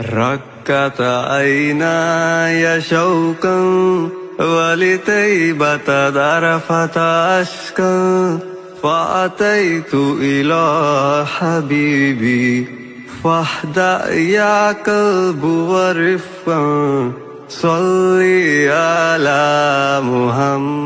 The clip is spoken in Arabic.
ركت عيناي شوقا ولتيبة ذرفة أشكا فأتيت إلى حبيبي فاهدأ يا قلب ورفقا صلي على محمد